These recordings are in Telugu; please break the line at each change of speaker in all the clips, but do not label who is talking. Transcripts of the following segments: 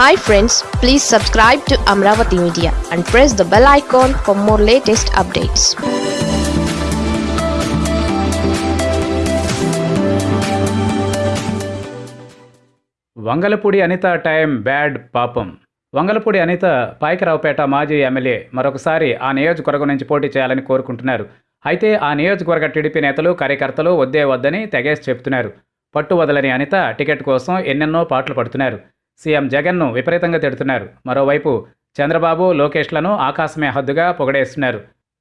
Hi friends please subscribe to Amaravati media and press the bell icon for more latest updates
Vangalapudi Anitha time bad పాపం. వంగలపూడి అనిత పాయకరావుపేట మాజీ ఎమ్మెల్యే మరొకసారి ఆ నియోజకవర్గం నుంచి పోటీ చేయాలని కోరుకుంటున్నారు. అయితే ఆ నియోజకవర్గ టీడీపీ నేతలు కార్యకర్తలు వద్దే వద్దని తెగేసి చెప్తున్నారు. పట్టు వదలని అనిత టికెట్ కోసం ఎన్నెన్నో పాటలు పడుతున్నారు. సీఎం జగన్ను విపరీతంగా తిడుతున్నారు. మరోవైపు చంద్రబాబు లోకేష్లను ఆకాశమే హద్దుగా పొగడేస్తున్నారు.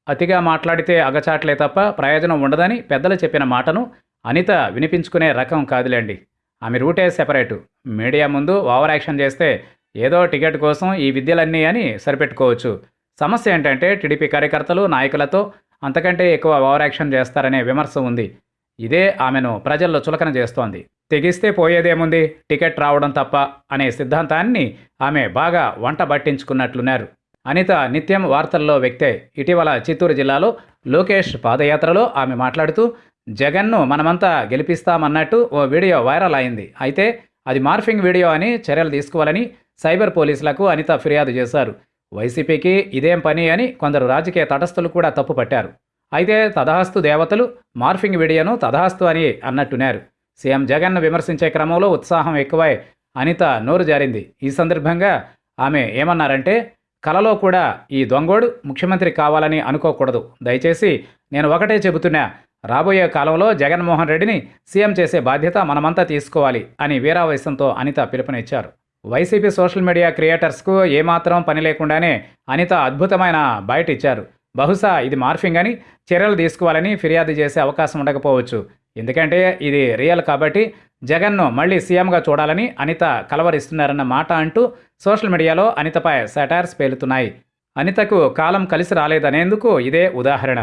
అతిగా మాట్లాడితే అగచాట్లే తప్ప ప్రయోజనం ఉండదని పెద్దలు చెప్పిన మాటను అనిత వినిపించుకునే రకం కాదులేండి. ఆమె రూటే సెపరేటు. మీడియా ముందు ఓవర్ యాక్షన్ చేస్తే ఏదో టికెట్ కోసం ఈ విద్యలన్నీ అని సరిపెట్టుకోవచ్చు. సమస్య ఏంటంటే టీడీపీ కార్యకర్తలు నాయకులతో అంతకంటే ఎక్కువ ఓవర్ యాక్షన్ చేస్తారనే విమర్శ ఉంది. ఇదే ఆమెను ప్రజల్లో చులకన చేస్తోంది. తెగిస్తే పోయేదేముంది? టికెట్ రావడం తప్ప అనే సిద్ధాంతాన్ని ఆమె బాగా వంట పట్టించుకున్నట్లున్నారు. అనిత నిత్యం వార్తల్లో వ్యక్తే. ఇటీవల చిత్తూరు జిల్లాలో లోకేష్ పాదయాత్రలో ఆమె మాట్లాడుతూ జగన్ను మనమంతా గెలిపిస్తామన్నట్టు ఓ వీడియో వైరల్ అయింది. అయితే అది మార్ఫింగ్ వీడియో అని చర్యలు తీసుకోవాలని సైబర్ పోలీసులకు అనిత ఫిర్యాదు చేశారు. వైసీపీకి ఇదేం పని అని కొందరు రాజకీయ తటస్థులు కూడా తప్పుపట్టారు. అయితే తదహస్తు దేవతలు మార్ఫింగ్ వీడియోను తదహస్తు అని అన్నట్టున్నారు. సీఎం జగన్ను విమర్శించే క్రమంలో ఉత్సాహం ఎక్కువై అనిత నోరు జారింది. ఈ సందర్భంగా ఆమె ఏమన్నారంటే కలలో కూడా ఈ దొంగోడు ముఖ్యమంత్రి కావాలని అనుకోకూడదు. దయచేసి నేను ఒకటే చెబుతున్నా రాబోయే కాలంలో జగన్మోహన్ రెడ్డిని సీఎం చేసే బాధ్యత మనమంతా తీసుకోవాలి అని వీరావేశంతో అనిత పిలుపునిచ్చారు. వైసీపీ సోషల్ మీడియా క్రియేటర్స్కు ఏమాత్రం పని లేకుండానే అనిత అద్భుతమైన బయట ఇచ్చారు బహుశా ఇది మార్ఫింగ్ అని చర్యలు తీసుకోవాలని ఫిర్యాదు చేసే అవకాశం ఉండకపోవచ్చు. ఎందుకంటే ఇది రియల్ కాబట్టి జగన్ను మళ్ళీ సీఎంగా చూడాలని అనిత కలవరిస్తున్నారన్న మాట అంటూ సోషల్ మీడియాలో అనితపై సెటార్స్ పేలుతున్నాయి. అనితకు కాలం కలిసి రాలేదనేందుకు ఇదే ఉదాహరణ.